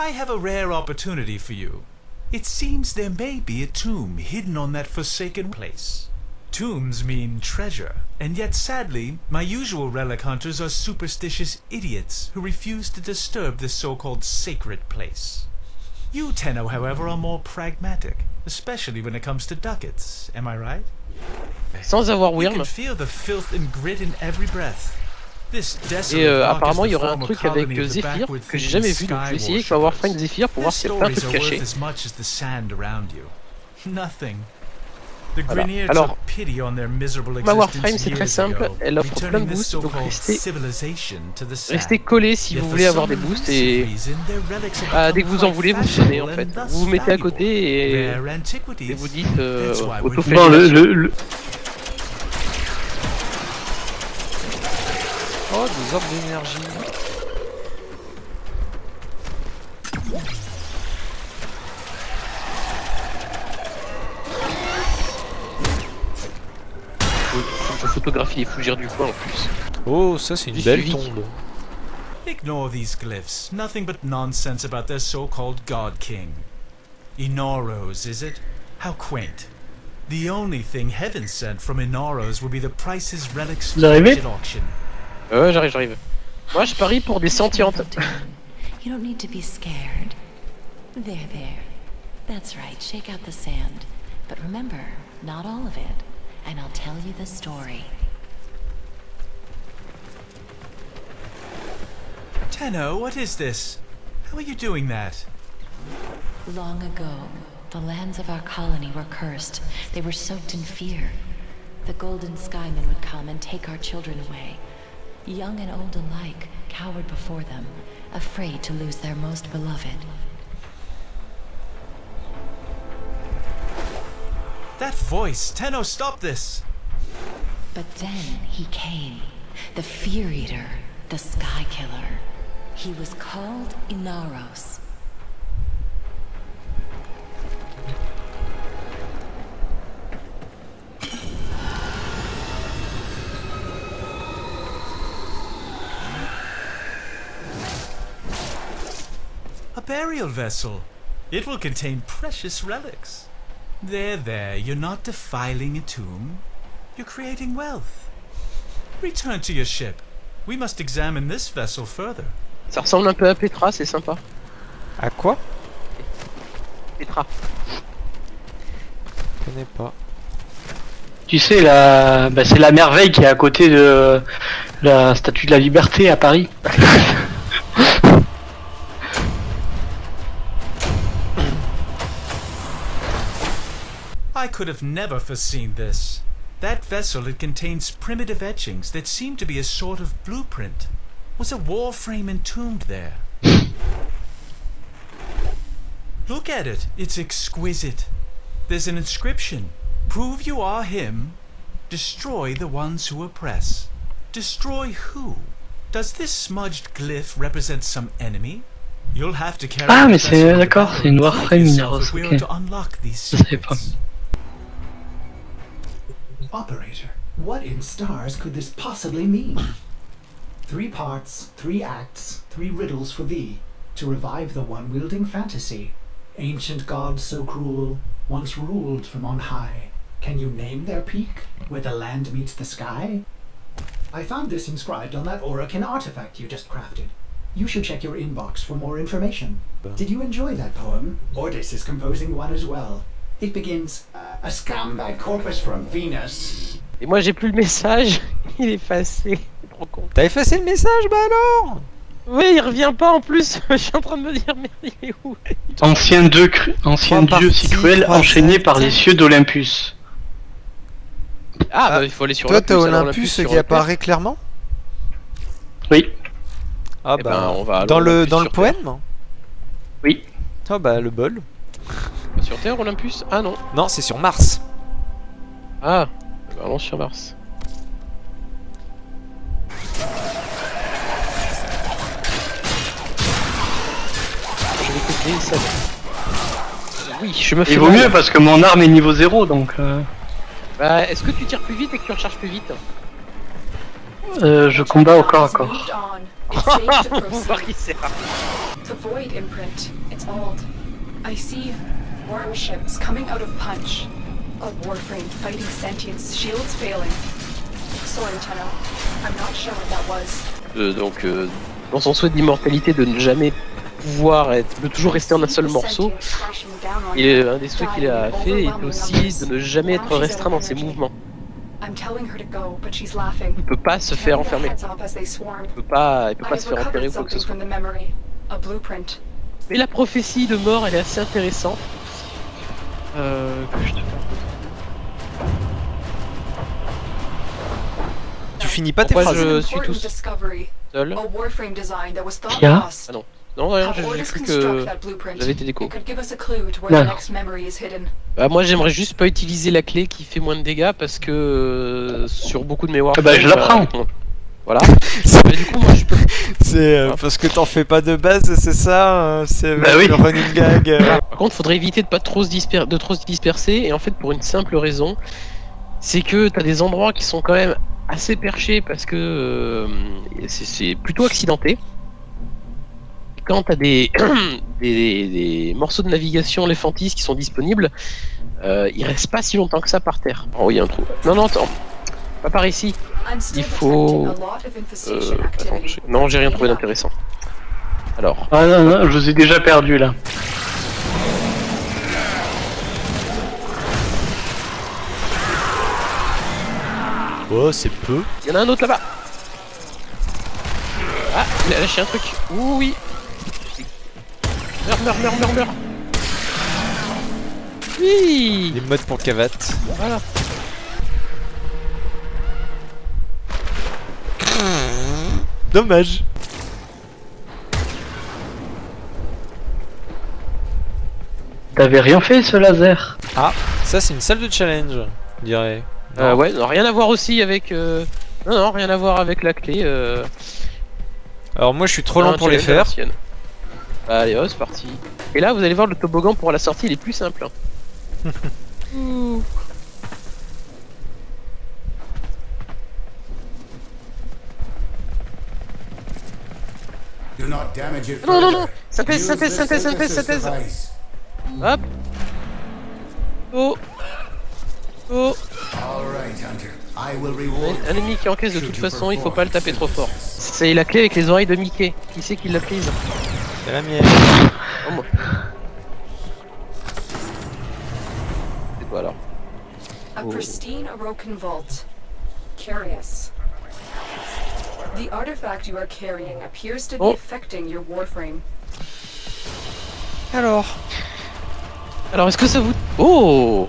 I have a rare opportunity for you. It seems there may be a tomb hidden on that forsaken place. Tombs mean treasure, and yet sadly, my usual relic hunters are superstitious idiots who refuse to disturb this so-called sacred place. You, Tenno, however, are more pragmatic, especially when it comes to ducats, am I right? Sans avoir You can feel the filth and grit in every breath. Et euh, is apparemment il y aurait un truc avec euh, Zephyr que j'ai jamais vu donc je vais essayer ma sky Warframe worshippers. Zephyr pour voir s'il y a pas un stories truc are worth caché. as much as the sand around you. Nothing. The Voilà. Alors, took pity on their miserable ma existence Warframe, c'est très simple. Elle offre plein de boosts, donc restez-. Restez collés si vous voulez avoir des boosts et bah, dès que vous en voulez vous sonnez en fait. Vous vous mettez à côté et, vous dites euh, le, le, le- Oh, des orbes d'énergie. Je photographie les fougères du coin en plus. Oh, ça c'est une belle tombe. Ignore these glyphs. Nothing but nonsense about their so-called God King. Inoros, is it? How quaint. The only thing heaven sent from Inoros will be the prices relics at auction. Ouais, j'arrive, j'arrive. Moi je parie pour des sentientes. You don't need to be scared. There, there. That's right. Shake out the sand. But remember, not all of it. And I'll tell you the story. Tenno, what is this? How are you doing that? Long ago, the lands of our colony were cursed. They were soaked in fear. The Golden Skymen would come and take our children away. Young and old alike cowered before them, afraid to lose their most beloved. That voice! Tenno, stop this! But then he came, the Fear Eater, the Sky Killer. He was called Inaros. Burial vessel. It will contain precious relics. There, there, you're not defiling a tomb. You're creating wealth. Return to your ship. We must examine this vessel further. Ça ressemble un peu à Petra, c'est sympa. À quoi? Petra. Je connais pas. tu sais, la, bah, c'est la merveille qui est à côté de la statue de la liberté à Paris. I could have never foreseen this. That vessel, it contains primitive etchings that seem to be a sort of blueprint. Was a warframe entombed there? Look at it. It's exquisite. There's an inscription. Prove you are him. Destroy the ones who oppress. Destroy who? Does this smudged glyph represent some enemy? You'll have to carry Ah, the mais c'est- d'accord, c'est une Warframe yourself Mineros, Operator, what in stars could this possibly mean? Three parts, three acts, three riddles for thee, to revive the one wielding fantasy. Ancient gods so cruel, once ruled from on high. Can you name their peak, where the land meets the sky? I found this inscribed on that Orakin artifact you just crafted. You should check your inbox for more information. Did you enjoy that poem? Ordis is composing one as well. It begins, uh, A scumbag corpus from Venus. Et moi j'ai plus le message, il est effacé. T'as effacé le message, bah alors? Oui, il revient pas en plus. Je suis en train de me dire, merde, il est où? Ancien, dieu cru- ancien dieu si cruel enchaîné par les cieux d'Olympus. Ah, Ah, bah il faut aller sur Toi, t'as Olympus, qui apparaît clairement? Oui, Ah Eh bah, ben, on va aller dans le, dans le poème oui. Ah bah, le bol. Sur Terre, Olympus? Ah non. Non, c'est sur Mars. Ah, bah, allons sur Mars. Je vais copier ça. Oui, je me fais Il vaut mieux parce que mon arme est niveau 0 donc euh, Bah, est-ce que tu tires plus vite et que tu recharges plus vite? Euh, je combats au corps à corps. Qui c'est. The Void imprint. It's old. I see worm ships coming out of Punch. A warframe fighting sentience, shields failing. Sorry, Tenno. I'm not sure what that was. Euh, donc, euh, dans son souhait d'immortalité de ne jamais pouvoir être, de toujours rester en un seul morceau, il est un des souhaits qu'il a fait est aussi de ne jamais être restreint dans ses mouvements. Il peut pas se faire enfermer. Il peut pas, il peut pas se faire enterrer ou quoi que ce soit. Mais la prophétie de mort, elle est assez intéressante. Euh, que je te Tu finis pas tes Pourquoi phrases. je suis discovery. seul. Kia lost. Non, rien, Have j'ai cru que j'avais été déco. It could give us a clue to where Non. the next memory is hidden. Bah, moi j'aimerais juste pas utiliser la clé qui fait moins de dégâts parce que euh, sur beaucoup de mémoire. Ah bah, je la prends. Voilà. Mais du coup moi je peux. C'est euh, parce que t'en fais pas de base, c'est ça euh, C'est Bah oui. le running gag. euh. Par contre faudrait éviter de pas trop se disper... de trop se disperser et en fait pour une simple raison, c'est que t'as des endroits qui sont quand même assez perchés parce que euh, c'est- plutôt accidenté. Quand t'as des... des, des morceaux de navigation Lephantis qui sont disponibles, euh, il reste pas si longtemps que ça par terre. Oh oui, il y a un trou. Non, non, attends. Pas par ici. Il faut- Euh, attends, non, j'ai rien trouvé d'intéressant. Alors, Ah non, non, je vous ai déjà perdu là. Oh, c'est peu. il y en a un autre là-bas. Ah, il a lâché un truc. Ouh, oui. Meurs, meurs, meurs, meurs, meurs. Oui. Les modes pour cavate. Voilà. Dommage. T'avais rien fait ce laser Ça, c'est une salle de challenge, on dirait. Euh, Non. ouais, non, rien à voir aussi avec. euh, Non, non, rien à voir avec la clé. Euh... Alors, moi, je suis trop lent pour les faire. Bah, allez, oh, c'est parti. Et là, vous allez voir le toboggan pour la sortie, il est plus simple. hein. Do not damage it Non, non, non. Synthèse, Use synthèse, the synthèse, synthèse, synthesis synthèse. device. Hop. Oh. Oh. All right, Hunter. I will Ouais, reward Un ennemi qui encaisse de toute façon, il faut pas le taper trop fort. C'est la clé avec les oreilles de Mickey. Qui c'est qui l'a prise C'est la mienne. Oh, moi. C'est quoi alors A pristine vault. Curious. The artifact you are carrying appears to be Oh. affecting your warframe. Alors Alors est-ce que ça vous... Oh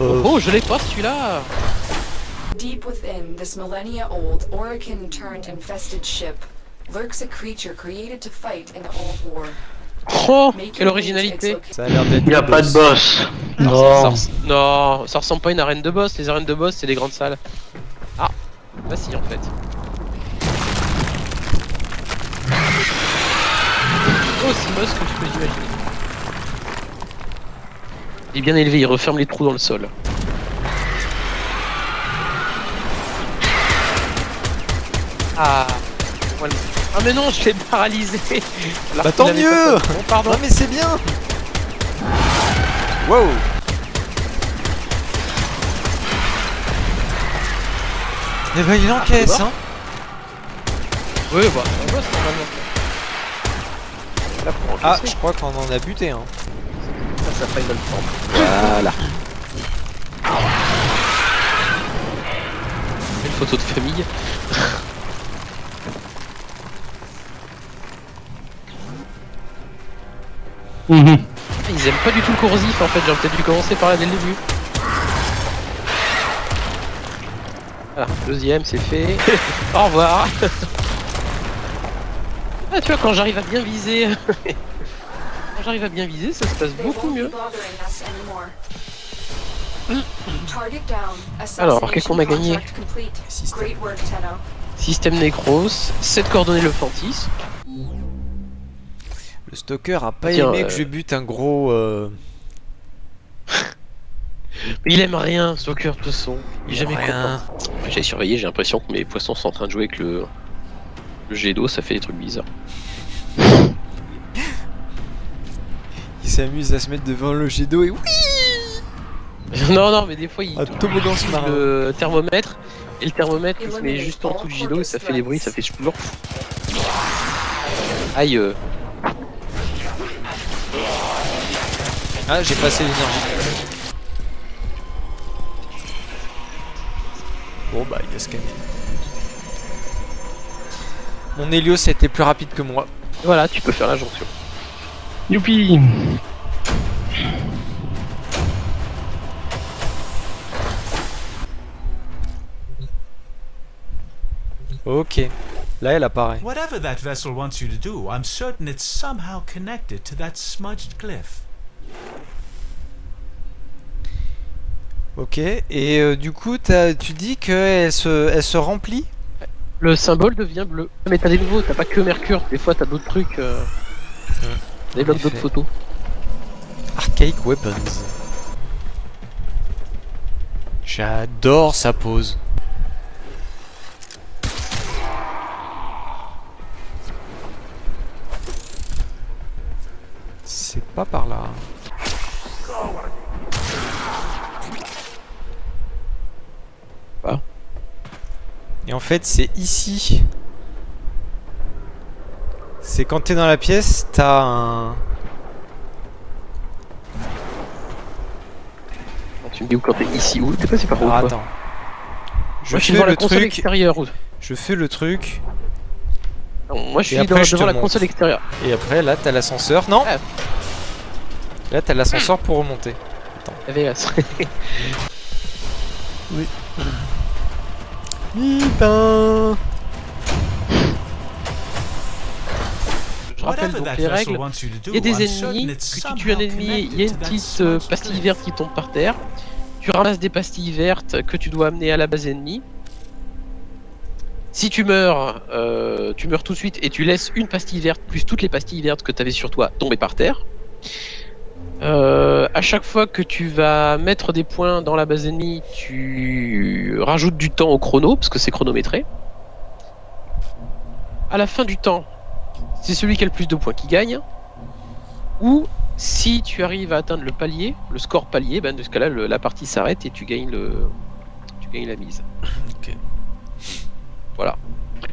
Oh, je l'ai pas celui-là Deep within this millennia old Orokin turned infested ship lurks a creature created to fight in the old war. Oh Quelle originalité location. Ça a l'air d'être. Pas de boss. ça, Non. res- Non, ça ressemble pas à une arène de boss. Les arènes de boss, c'est des grandes salles. Ah Bah si, en fait. Aussi moche que tu peux imaginer. Il est bien élevé, il referme les trous dans le sol. Ah voilà. Ah mais non, je l'ai paralysé Bah, tant mieux Bon, pardon. Non, mais c'est bien Wow Eh ben, il encaisse, Ah, hein Oui, bah, c'est un boss normalement. Là, pour Ah, je crois qu'on en a buté, hein. ça, ça Final. Voilà. Une photo de famille. Mhm. Ils aiment pas du tout le corrosif en fait, j'aurais peut-être dû commencer par là dès le début. Voilà, deuxième c'est fait. Au revoir. ah tu vois quand j'arrive à bien viser. quand j'arrive à bien viser, ça se passe beaucoup mieux. Alors, qu'est-ce qu'on a gagné. Système. Necros, 7 coordonnées le Fantis. Le stalker a pas Tiens, aimé euh, que je bute un gros. euh, il aime rien, Stalker de toute façon. Il est jamais rien. content. J'ai surveillé, j'ai l'impression que mes poissons sont en train de jouer avec le, le jet d'eau, ça fait des trucs bizarres. s'amuse à se mettre devant le jet d'eau et oui non, non, mais des fois il Un toboggan le thermomètre et le thermomètre il se met juste en dessous du jet d'eau et ça fait des bruits, ça fait toujours. Aïe. euh. Ah, j'ai passé l'énergie. Bon bah, il a scanné. Mon Helios était plus rapide que moi. Voilà, tu peux faire la jonction. Youpi Ok. Là, elle apparaît. Whatever that vessel wants you to do, I'm certain it's somehow connected to that smudged glyph. Ok. Et euh, du coup, t'as- tu dis qu'elle se, elle se remplit? Le symbole devient bleu. Mais t'as des nouveaux, t'as pas que Mercure, des fois t'as d'autres trucs. Euh... Blocs d'autres photos. Archaic Weapons. J'adore sa pose. C'est pas par là. Et en fait, c'est ici. C'est quand t'es dans la pièce, t'as un. Tu me dis où quand t'es ici ou t'es passé par où Ah, attends. Je Moi je suis fais devant la le console truc. extérieure. Je fais le truc. Non, moi je suis après, dans- je devant la montre. console extérieure. Et après, là, t'as l'ascenseur. Non Ah. Là, t'as l'ascenseur pour remonter. AVS. Putain Je rappelle donc les règles. Il y a des ennemis, que tu tues un ennemi, il y a une petite euh, pastille verte qui tombe par terre. Tu ramasses des pastilles vertes que tu dois amener à la base ennemie. Si tu meurs, euh, tu meurs tout de suite et tu laisses une pastille verte plus toutes les pastilles vertes que tu avais sur toi tomber par terre. Euh, à chaque fois que tu vas mettre des points dans la base ennemie, tu rajoutes du temps au chrono parce que c'est chronométré. À la fin du temps, c'est celui qui a le plus de points qui gagne. Ou si tu arrives à atteindre le palier, le score palier, ben dans ce cas-là, la partie s'arrête et tu gagnes le, tu gagnes la mise. Ok. Voilà.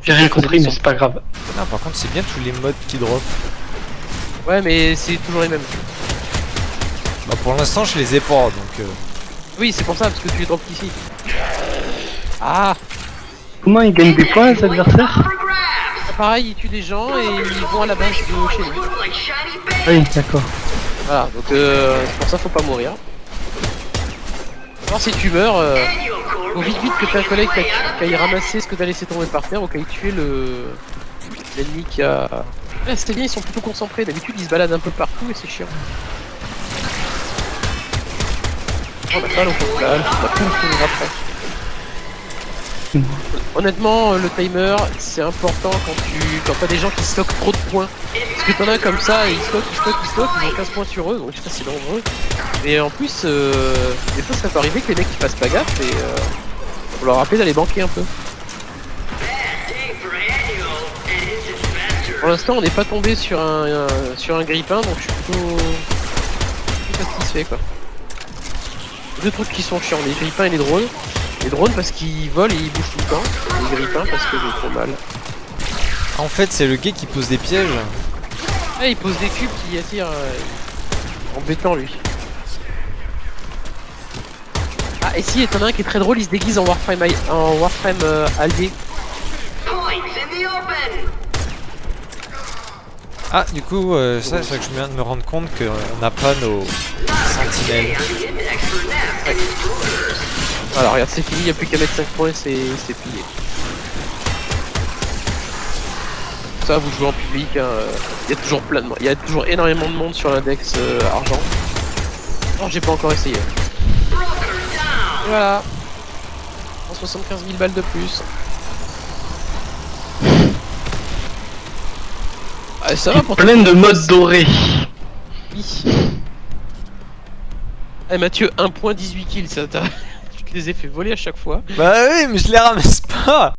J'ai rien compris, mais c'est pas grave. Ah, par contre, c'est bien tous les modes qui drop. Ouais, mais c'est toujours les mêmes. Bah, pour l'instant, je les ai pas, donc. euh, Oui, c'est pour ça parce que tu les drops ici. Ah, Comment ils gagnent des points, les adversaires pareil, ils tuent des gens et ils vont à la base de chez nous. Oui, d'accord. Voilà, donc euh, c'est pour ça faut pas mourir. Alors si tu meurs, euh, faut vite vite que ta collègue qui aille ramasser ce que t'as laissé tomber par terre ou qu'aille tuer le l'ennemi qui a. Ah, ces ennemis ils sont plutôt concentrés, d'habitude ils se baladent un peu partout et c'est chiant. On on après. Honnêtement, euh, le timer, c'est important quand tu quand t'as des gens qui stockent trop de points. Parce que t'en as comme ça, ils stockent, ils stockent, ils stockent, ils ont 15 points sur eux, donc pas, c'est dangereux. Et en plus, euh, des fois ça peut arriver que les mecs ils fassent pas gaffe et euh, faut leur rappeler d'aller banquer un peu. Pour l'instant, on n'est pas tombé sur un, un- sur un grippin, donc je suis plutôt, plutôt satisfait quoi. Deux trucs qui sont chiants, les grippins et les drones. Les drones parce qu'ils volent et ils bougent tout le temps. Les grippins parce que j'ai trop mal. En fait, c'est le gars qui pose des pièges. Ah, il pose des cubes qui attirent. euh, Embêtant lui. Ah, et si, t'en as un qui est très drôle, il se déguise en Warframe, en Warframe euh, allié. Ah, du coup, euh, ça, c'est que je viens de me rendre compte qu'on n'a pas nos sentinelles. Voilà, regarde, c'est fini, il a plus qu'à mettre 5 points, c'est c'est plié. Ça, vous jouez en public, hein, euh, il y a toujours plein de monde, il y a toujours énormément de monde sur l'index euh, argent. Non, j'ai pas encore essayé. Et voilà. 175 000 balles de plus. Ah, ça va pour Plein de modes dorés. Oui. Eh Mathieu, 1.18 kills, ça t'a... tu te les ai fait voler à chaque fois. Bah oui, mais je les ramasse pas